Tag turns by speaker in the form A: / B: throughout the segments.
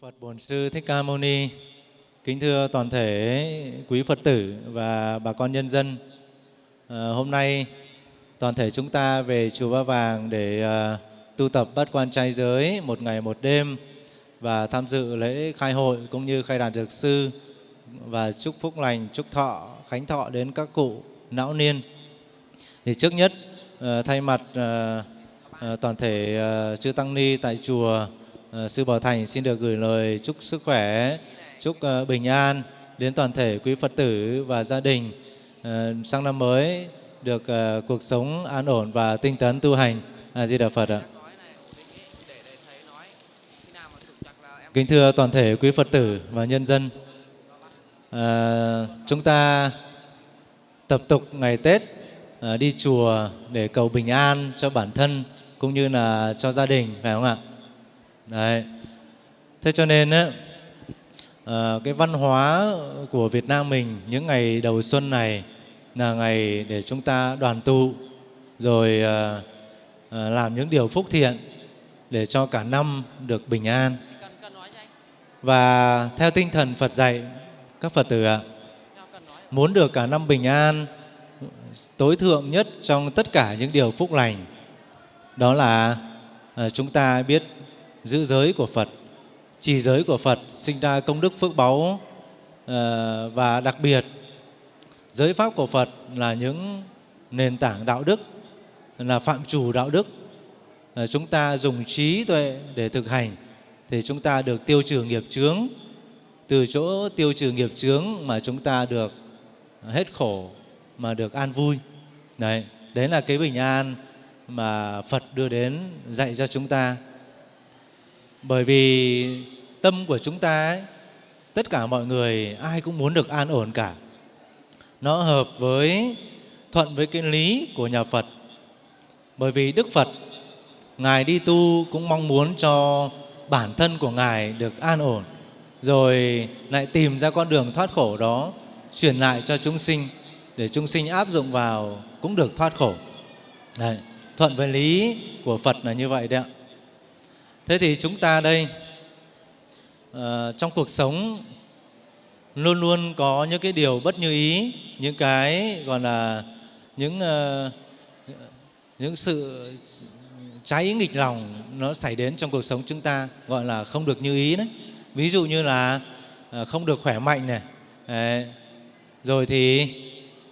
A: Phật Bổn Sư Thích Ca Mâu Ni, kính thưa toàn thể quý Phật tử và bà con nhân dân. À, hôm nay toàn thể chúng ta về chùa Ba Vàng để à, tu tập bát quan trai giới một ngày một đêm và tham dự lễ khai hội cũng như khai đàn dược sư và chúc phúc lành, chúc thọ, khánh thọ đến các cụ não niên. Thì trước nhất à, thay mặt à, à, toàn thể à, chư tăng ni tại chùa Ờ, Sư Bảo Thành xin được gửi lời chúc sức khỏe, chúc ờ, bình an đến toàn thể quý Phật tử và gia đình ờ, sang năm mới được cuộc sống an ổn và tinh tấn tu hành. A Di Đà Phật ạ. Kính thưa toàn thể quý Phật tử và nhân dân, à, chúng ta tập tục ngày Tết à, đi chùa để cầu bình an cho bản thân cũng như là cho gia đình, phải không ạ? Đấy. Thế cho nên á, à, cái văn hóa của Việt Nam mình những ngày đầu xuân này là ngày để chúng ta đoàn tụ rồi à, à, làm những điều phúc thiện để cho cả năm được bình an. Và theo tinh thần Phật dạy, các Phật tử ạ, muốn được cả năm bình an, tối thượng nhất trong tất cả những điều phúc lành, đó là à, chúng ta biết giữ giới của Phật, trì giới của Phật sinh ra công đức phước báu ờ, và đặc biệt giới pháp của Phật là những nền tảng đạo đức, là phạm chủ đạo đức. Ờ, chúng ta dùng trí tuệ để thực hành thì chúng ta được tiêu trừ nghiệp chướng. Từ chỗ tiêu trừ nghiệp chướng mà chúng ta được hết khổ mà được an vui. Đấy, đấy là cái bình an mà Phật đưa đến dạy cho chúng ta bởi vì tâm của chúng ta ấy, tất cả mọi người ai cũng muốn được an ổn cả. Nó hợp với thuận với cái lý của nhà phật. Bởi vì đức phật ngài đi tu cũng mong muốn cho bản thân của ngài được an ổn rồi lại tìm ra con đường thoát khổ đó truyền lại cho chúng sinh để chúng sinh áp dụng vào cũng được thoát khổ. Đấy, thuận với lý của phật là như vậy đấy ạ. Thế thì chúng ta đây uh, trong cuộc sống luôn luôn có những cái điều bất như ý, những cái gọi là những uh, những sự trái ý nghịch lòng nó xảy đến trong cuộc sống chúng ta gọi là không được như ý đấy. Ví dụ như là uh, không được khỏe mạnh này, đấy. rồi thì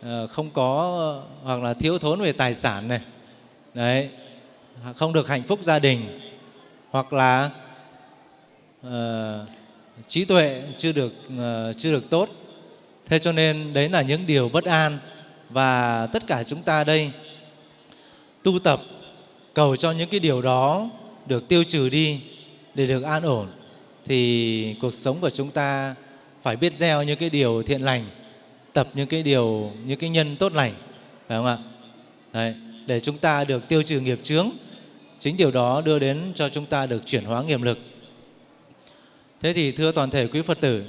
A: uh, không có hoặc là thiếu thốn về tài sản này, đấy, không được hạnh phúc gia đình hoặc là uh, trí tuệ chưa được uh, chưa được tốt. Thế cho nên đấy là những điều bất an và tất cả chúng ta đây tu tập cầu cho những cái điều đó được tiêu trừ đi để được an ổn thì cuộc sống của chúng ta phải biết gieo những cái điều thiện lành tập những cái điều những cái nhân tốt lành phải không ạ? Đấy, để chúng ta được tiêu trừ nghiệp chướng Chính điều đó đưa đến cho chúng ta được chuyển hóa nghiệp lực. Thế thì thưa toàn thể quý Phật tử,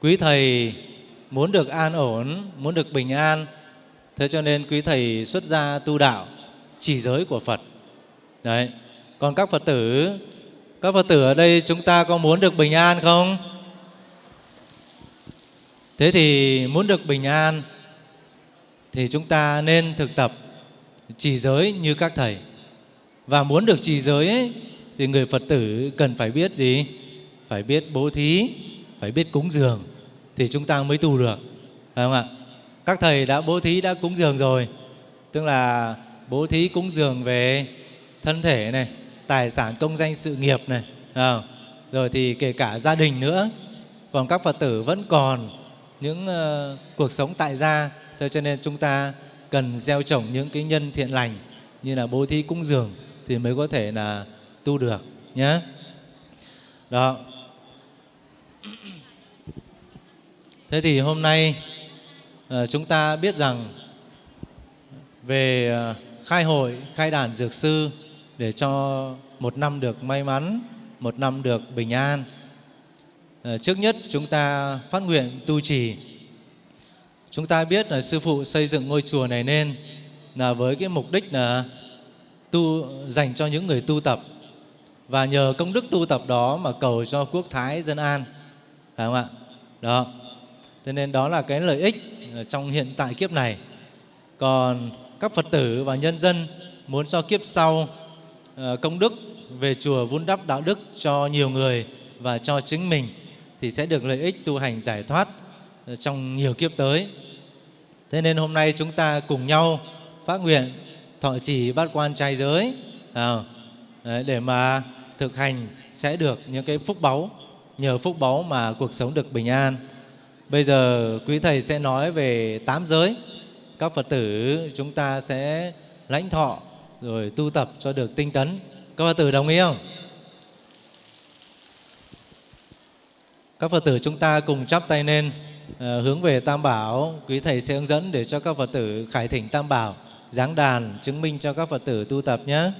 A: quý Thầy muốn được an ổn, muốn được bình an, thế cho nên quý Thầy xuất gia tu đạo, chỉ giới của Phật. Đấy. Còn các Phật tử, các Phật tử ở đây chúng ta có muốn được bình an không? Thế thì muốn được bình an thì chúng ta nên thực tập chỉ giới như các thầy. Và muốn được trì giới ấy, thì người Phật tử cần phải biết gì? Phải biết bố thí, phải biết cúng dường thì chúng ta mới tu được. Phải không ạ? Các thầy đã bố thí, đã cúng dường rồi. Tức là bố thí cúng dường về thân thể này, tài sản công danh sự nghiệp này. À, rồi thì kể cả gia đình nữa. Còn các Phật tử vẫn còn những uh, cuộc sống tại gia. Thế cho nên chúng ta cần gieo trồng những cái nhân thiện lành như là bố thí cúng dường thì mới có thể là tu được nhé. Đó. Thế thì hôm nay ờ, chúng ta biết rằng về ờ, khai hội, khai đàn dược sư để cho một năm được may mắn, một năm được bình an. Ờ, trước nhất chúng ta phát nguyện tu trì. Chúng ta biết là Sư Phụ xây dựng ngôi chùa này nên là với cái mục đích là tu, dành cho những người tu tập. Và nhờ công đức tu tập đó mà cầu cho quốc thái dân an. Phải không ạ? Đó. Thế nên đó là cái lợi ích trong hiện tại kiếp này. Còn các phật tử và nhân dân muốn cho kiếp sau ờ, công đức về chùa vun đắp đạo đức cho nhiều người và cho chính mình thì sẽ được lợi ích tu hành giải thoát ờ, trong nhiều kiếp tới. Thế nên hôm nay chúng ta cùng nhau phát nguyện thọ trì bát quan trai giới à, để mà thực hành sẽ được những cái phúc báu, nhờ phúc báu mà cuộc sống được bình an. Bây giờ quý Thầy sẽ nói về tám giới. Các Phật tử chúng ta sẽ lãnh thọ rồi tu tập cho được tinh tấn. Các Phật tử đồng ý không? Các Phật tử chúng ta cùng chắp tay lên ờ, hướng về Tam Bảo. Quý Thầy sẽ hướng dẫn để cho các Phật tử khải thỉnh Tam Bảo, giáng đàn chứng minh cho các Phật tử tu tập nhé.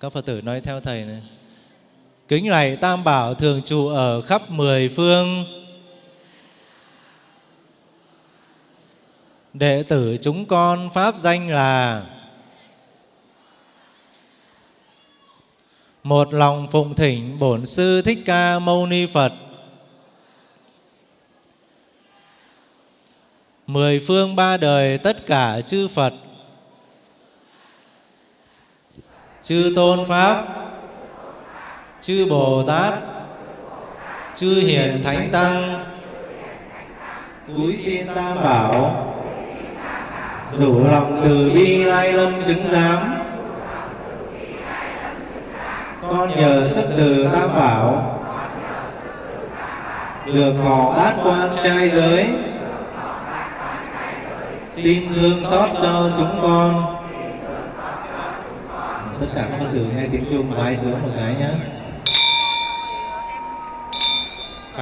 A: Các Phật tử nói theo Thầy này. Kính này Tam Bảo thường trụ ở khắp mười phương. Đệ tử chúng con Pháp danh là Một lòng phụng thỉnh Bổn Sư Thích Ca Mâu Ni Phật Mười phương ba đời tất cả chư Phật. Chư Tôn Pháp, Chư Bồ Tát, Chư Hiền Thánh Tăng. Cúi xin Tam Bảo. Rủ lòng từ bi lai lâm chứng giám. Con nhờ sức từ Tam Bảo. Được thọ át quan trai giới. Xin thương xót cho chúng con. Tất cả các Phật tử nghe tiếng Trung vái xuống một cái nhé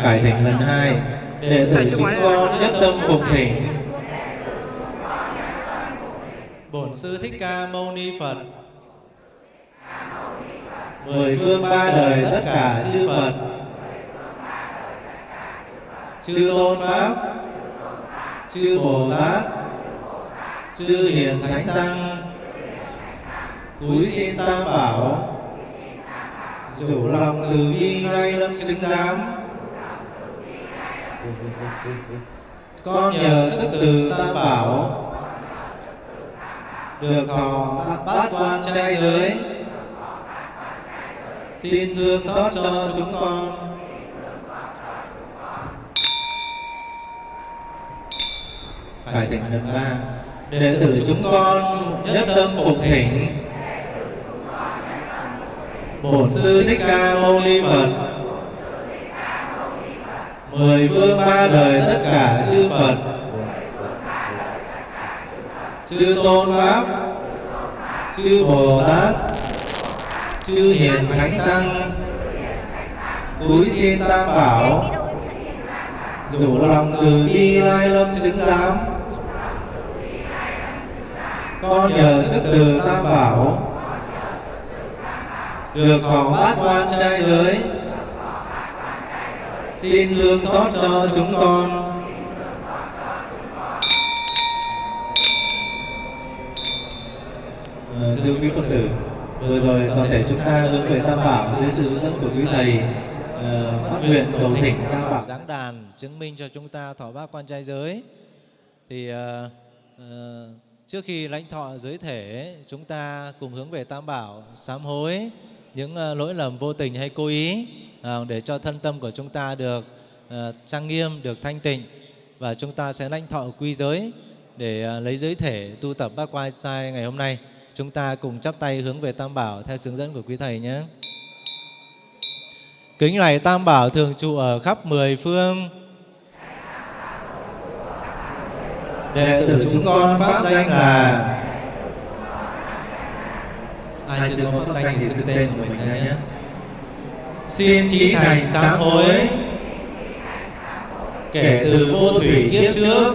A: Khải thỉnh lần hai Đệ tử chúng con nhất tâm phục thỉnh. Bổn Sư Thích Ca Mâu Ni Phật. Mười phương ba đời tất cả chư Phật. Chư Tôn Pháp. Chư Bồ Tát Chư Hiền Thánh Tăng, Cúi xin Tam Bảo, Rủ lòng từ bi nay lâm chứng giám. Con nhờ sức từ Tam Bảo, được thọ bát quan trai giới. Xin thương xót cho chúng con. Phải tỉnh lần ba. Đệ tử chúng con nhất tâm phục thỉnh bổn sư thích ca mâu ni phật. Mười phương ba đời tất cả chư phật. Chư tôn pháp. Chư bồ tát. Chư hiền thánh tăng. Cúi xin tam bảo. Rủ lòng từ bi lai lâm chứng giám con nhờ sức từ tam bảo. Được thọ bát quan trai giới. Xin lương xót cho chúng con. Ờ, thưa quý Phật tử, vừa rồi toàn thể chúng ta hướng về Tam Bảo dưới sự hướng dẫn của quý Thầy ờ, phát nguyện cầu thỉnh Tam Bảo giáng đàn chứng minh cho chúng ta thọ bác quan trai giới. Thì uh, uh, trước khi lãnh thọ giới thể, chúng ta cùng hướng về Tam Bảo sám hối những ờ, lỗi lầm vô tình hay cố ý ờ, để cho thân tâm của chúng ta được ờ, trang nghiêm, được thanh tịnh và chúng ta sẽ lãnh thọ quy giới để lấy giới thể tu tập bác quan trai ngày hôm nay. Chúng ta cùng chắp tay hướng về Tam Bảo theo hướng dẫn của quý Thầy nhé. Kính lạy Tam Bảo thường trụ ở khắp mười phương. Đệ tử chúng con pháp danh là ai chưa có pháp danh thì xưng tên của mình ra nhé. Xin trí thành sám hối. kể từ vô thủy kiếp trước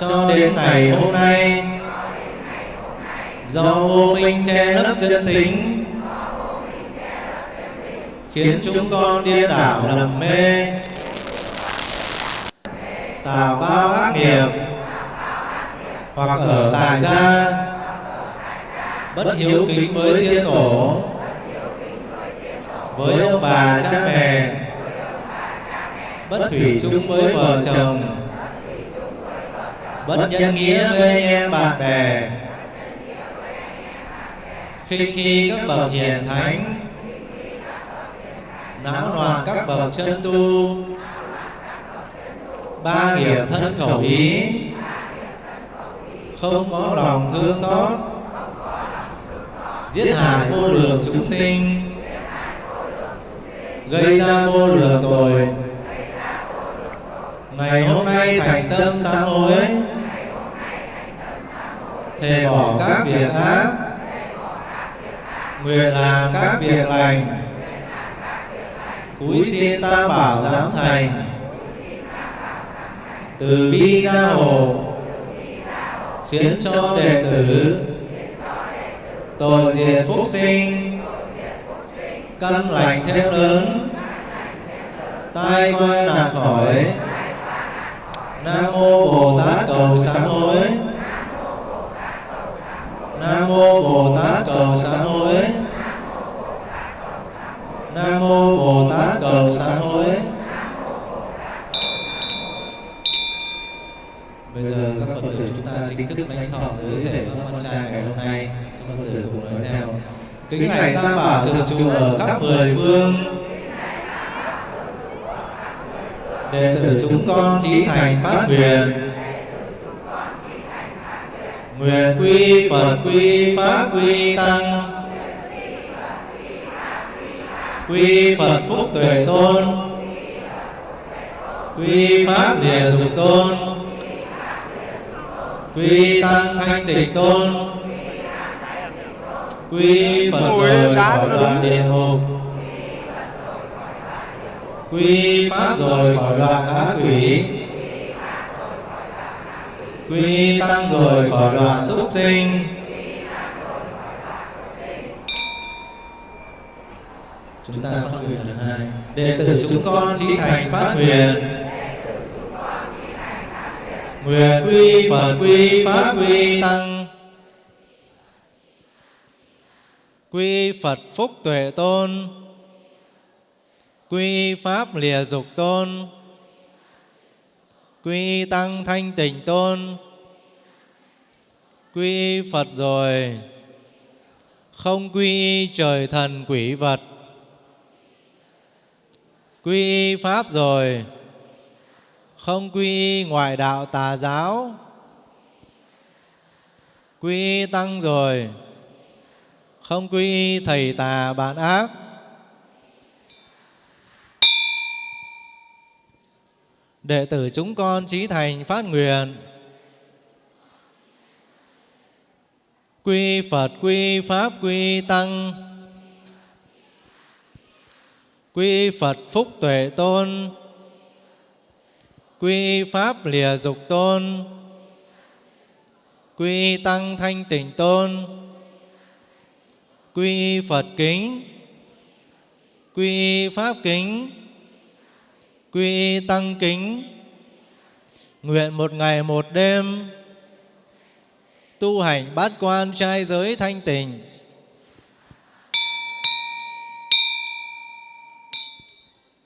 A: cho đến ngày hôm nay. Do vô minh che lấp chân tính. Khiến chúng con điên đảo lầm mê tạo bao ác nghiệp. Hoặc ở tại gia. Bất hiếu kính với tiên tổ. với ông bà cha mẹ. Bất thủy chung với vợ chồng. Bất nhân nghĩa với anh em bạn bè. Khi khi các bậc hiền thánh. Não loạn các bậc chân tu ba nghiệp thân khẩu ý. Không có lòng thương xót. Giết hại vô lượng chúng sinh. Gây ra vô lượng tội. Ngày hôm nay thành tâm sám hối thề bỏ các việc ác. Nguyện làm các việc lành. Cúi xin tam bảo giám thành từ bi gia hộ, khiến cho đệ tử tội diệt phúc sinh, căn lành thêm lớn, tai qua nạn khỏi. Nam mô bồ tát cầu sáng hối nam mô bồ tát cầu sám hối nam mô bồ tát cầu sám hối bây giờ các phật tử chúng ta chính thức lãnh thọ giới thể các con trai ngày hôm nay các phật tử cùng nói theo kính này tam bảo thực trụ ở khắp mười phương. Đệ tử chúng con chí thành phát nguyện. Nguyện quy phật quy pháp quy tăng. Quy phật phúc tuệ tôn. Quy pháp địa dục tôn. Quy tăng thanh tịnh tôn quy phật rồi khỏi đoạn địa ngục. Quy pháp rồi khỏi đoạn ác quỷ. Quy tăng rồi khỏi đoạn súc sinh. Chúng ta phát nguyện lần hai. Đệ tử chúng con chí thành phát nguyện. Nguyện quy phật quy pháp quy tăng quy phật phúc tuệ tôn. Quy pháp lìa dục tôn. Quy tăng thanh tịnh tôn. Quy phật rồi. Không quy trời thần quỷ vật. Quy pháp rồi. Không quy ngoại đạo tà giáo. Quy tăng rồi không quy thầy tà bạn ác. Đệ tử chúng con chí thành phát nguyện. Quy phật, quy pháp, quy tăng. Quy phật, phúc tuệ tôn. Quy pháp, lìa dục tôn. Quy tăng, thanh tịnh tôn quy phật kính. Quy pháp kính. Quy tăng kính. Nguyện một ngày một đêm, tu hành bát quan trai giới thanh tịnh.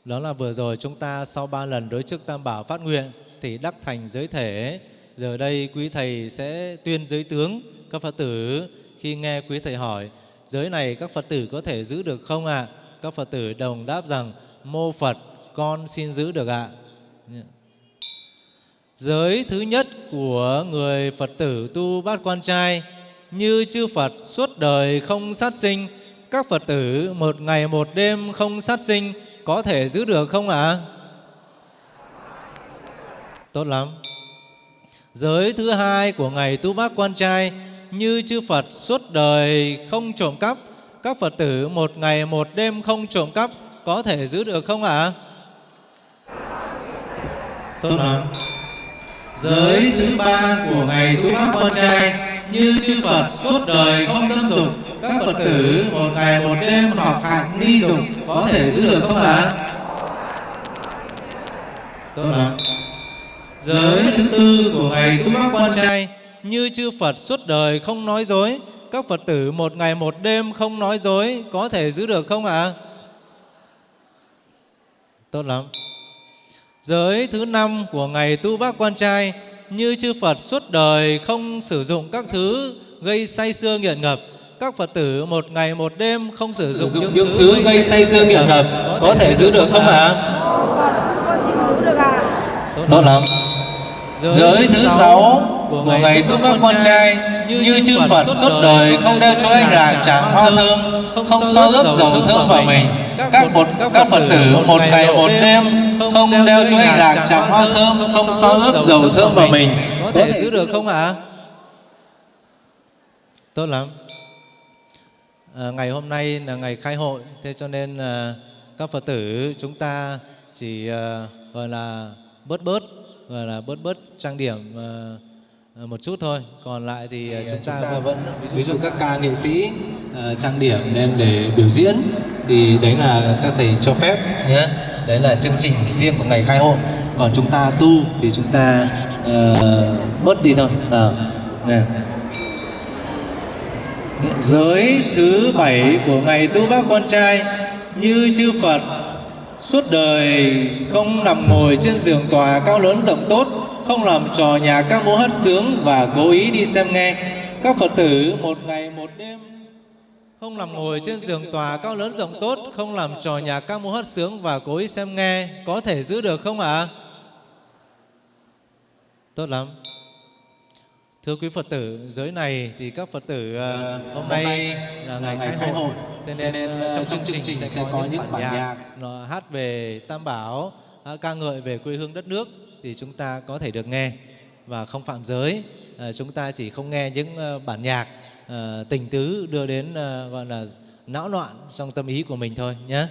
A: Đó là vừa rồi chúng ta sau ba lần đối chức tam bảo phát nguyện thì đắc thành giới thể. Giờ đây quý thầy sẽ tuyên giới tướng các phật tử khi nghe quý thầy hỏi giới này các phật tử có thể giữ được không ạ à? các phật tử đồng đáp rằng, mô phật, con xin giữ được ạ à. giới thứ nhất của người phật tử tu bát quan trai, như chư phật suốt đời không sát sinh, các phật tử một ngày một đêm không sát sinh có thể giữ được không ạ? À? Tốt lắm. Giới thứ hai của ngày tu bác quan trai như chư Phật suốt đời không trộm cắp, các Phật tử một ngày một đêm không trộm cắp có thể giữ được không ạ? À? Tốt lắm. Giới thứ ba của ngày tu bác con trai như chư Phật suốt đời không dâm dục các Phật tử một ngày một đêm học hạng ni dục có thể giữ được không ạ? Tốt lắm. Giới thứ tư của ngày tu bác con trai như chư Phật suốt đời không nói dối. Các Phật tử một ngày một đêm không nói dối có thể giữ được không ạ? À? Tốt lắm. Giới thứ năm của ngày tu bác quan trai như chư Phật suốt đời không sử dụng các thứ gây say sưa nghiện ngập các Phật tử một ngày một đêm không sử dụng,
B: những, những thứ gây say sưa nghiện ngập có thể giữ được không ạ?
A: Tốt lắm.
B: Giới thứ sáu của ngày tu các con trai như chư Phật suốt đời không đeo cho anh rạc chạm hoa thơm, không so ướp dầu thơm vào mình. Các một các Phật tử một ngày một đêm không đeo cho anh rạc chạm hoa thơm, không so ướp dầu thơm vào mình.
A: Có thể giữ được không ạ? Tốt lắm à, ngày hôm nay là ngày khai hội thế cho nên à, các phật tử chúng ta chỉ à, gọi là bớt bớt gọi là bớt bớt trang điểm à, một chút thôi. Còn lại thì à, chúng, ta,
B: chúng ta vẫn ví dụ các ca nghệ sĩ à, trang điểm nên để biểu diễn. Thì đấy là các thầy cho phép nhé. Đấy là chương trình riêng của ngày khai hội. Còn chúng ta tu thì chúng ta uh, bớt đi thôi. À, nè.
A: Giới thứ bảy của ngày tu bác con trai như chư Phật suốt đời không nằm ngồi trên giường tòa cao lớn rộng tốt, không làm trò nhà các múa hát sướng và cố ý đi xem nghe. Các Phật tử một ngày một đêm không nằm ngồi trên giường tòa cao lớn rộng tốt, không làm trò nhà các múa hát sướng và cố ý xem nghe, có thể giữ được không ạ? À? Tốt lắm. Thưa quý Phật tử, giới này thì các Phật tử uh, hôm nay là ngày khai hội. Thế nên, nên uh, trong chương trình, trình sẽ, có những bản nhạc, nhạc nó hát về Tam Bảo, ca ngợi về quê hương đất nước thì chúng ta có thể được nghe và không phạm giới. Uh, chúng ta chỉ không nghe những uh, bản nhạc uh, tình tứ đưa đến gọi là não loạn trong tâm ý của mình thôi nhé.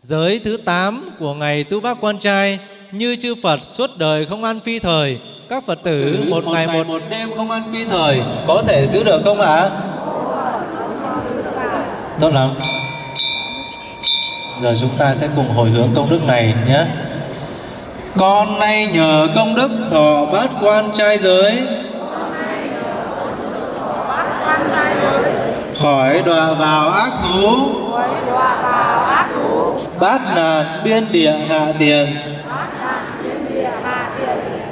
A: Giới thứ 8 của ngày tu bác quan trai như chư Phật suốt đời không ăn phi thời các Phật tử một, một ngày một, một đêm không ăn phi thời có thể giữ được không ạ? À? Tốt lắm. Giờ chúng ta sẽ cùng hồi hướng công đức này nhé. Con nay nhờ công đức thọ bát quan trai giới. Khỏi đọa vào ác thú. Bát nạn biên địa hạ tiền.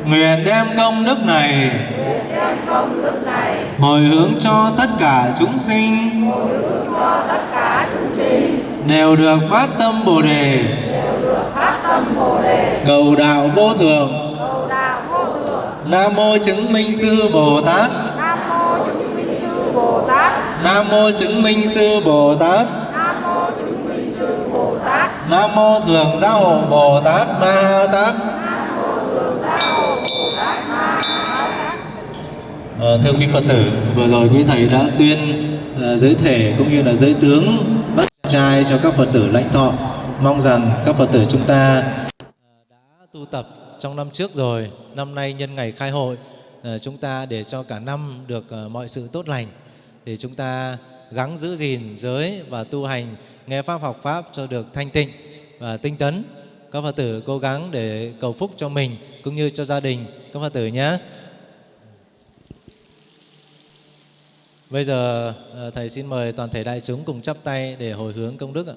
A: Nguyện đem công đức này. Hồi hướng cho tất cả chúng sinh. Đều được phát tâm bồ đề cầu đạo vô thường nam mô chứng minh sư bồ tát. Nam mô chứng minh sư bồ tát. Nam mô thường giáo hộ bồ tát ma tát. À, thưa quý Phật tử, vừa rồi quý Thầy đã tuyên à, giới thể cũng như là giới tướng bắt trai cho các Phật tử lãnh thọ. Mong rằng các Phật tử chúng ta à, đã tu tập trong năm trước rồi, năm nay nhân ngày khai hội, à, chúng ta để cho cả năm được à, mọi sự tốt lành, thì chúng ta gắng giữ gìn giới và tu hành, nghe Pháp học Pháp cho được thanh tịnh và tinh tấn. Các Phật tử cố gắng để cầu phúc cho mình cũng như cho gia đình các Phật tử nhé. Bây giờ Thầy xin mời toàn thể đại chúng cùng chắp tay để hồi hướng công đức ạ.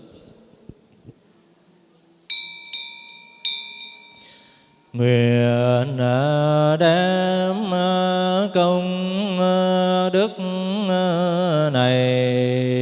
A: Nguyện à, đem à, công à, đức này.